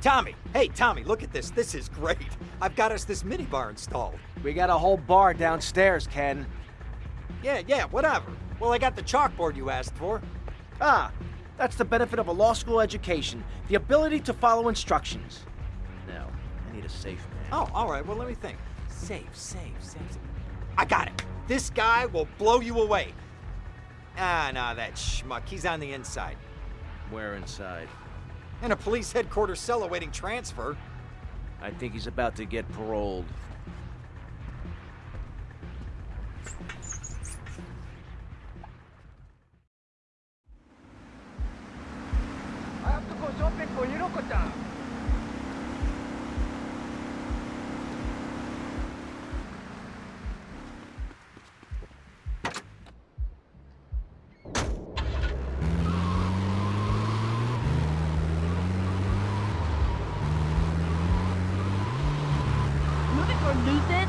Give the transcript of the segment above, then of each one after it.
Tommy, hey, Tommy, look at this. This is great. I've got us this minibar installed. We got a whole bar downstairs, Ken. Yeah, yeah, whatever. Well, I got the chalkboard you asked for. Ah, that's the benefit of a law school education. The ability to follow instructions. Now, I need a safe man. Oh, all right, well, let me think. Safe, safe, safe. safe. I got it. This guy will blow you away. Ah, nah, that schmuck. He's on the inside. Where inside? In a police headquarters cell awaiting transfer. I think he's about to get paroled. I have to go shopping for Hiroko-chan. Move it or lose it.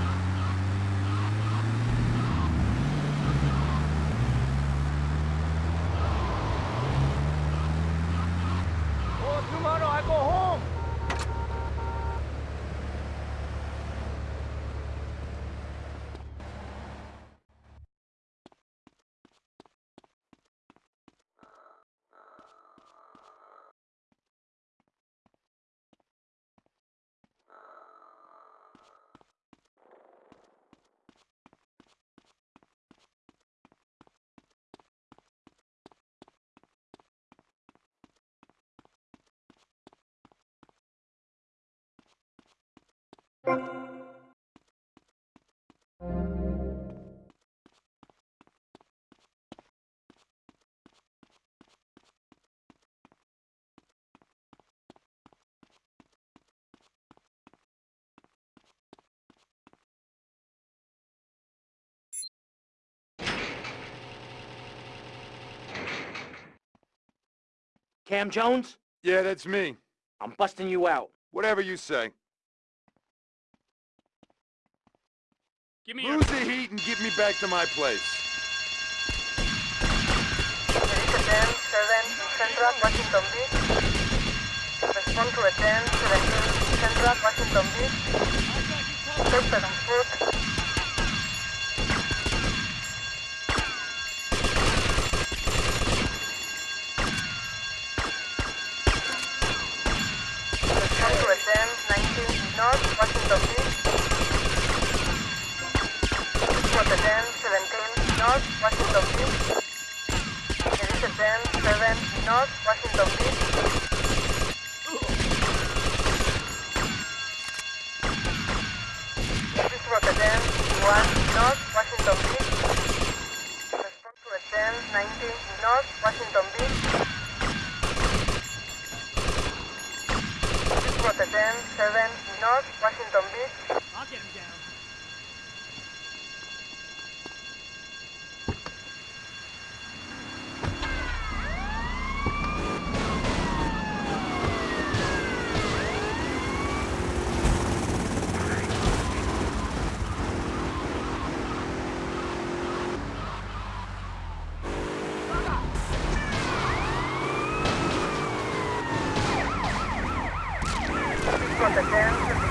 Oh, tomorrow I go home. Cam Jones? Yeah, that's me. I'm busting you out. Whatever you say. Give me your... Lose the heat and get me back to my place. Police 10, 7, Central, Washington Beach. Respond to a 10, 17, Central, Washington Beach. Take on foot. Washington Beach. Elise 10, 7, North, Washington Beach. This is Rocket 10, 1, North, Washington Beach. Respond to a 10, 19, North, Washington Beach. This is Rocket 10, 7, North, Washington Beach. I'll get him down. This is Rocket 10, 51, West, Washington Beach. This is Rocket 10, 21,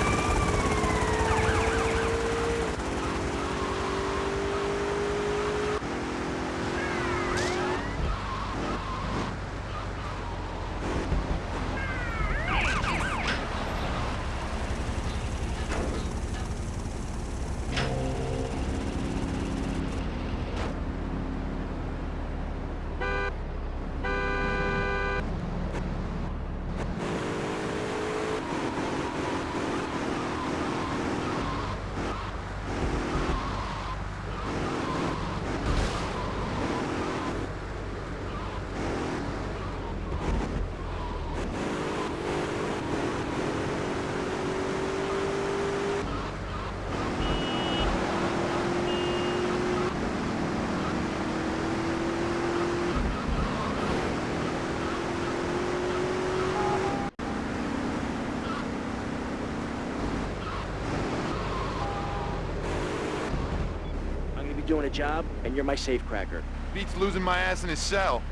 doing a job, and you're my safecracker. Beats losing my ass in his cell.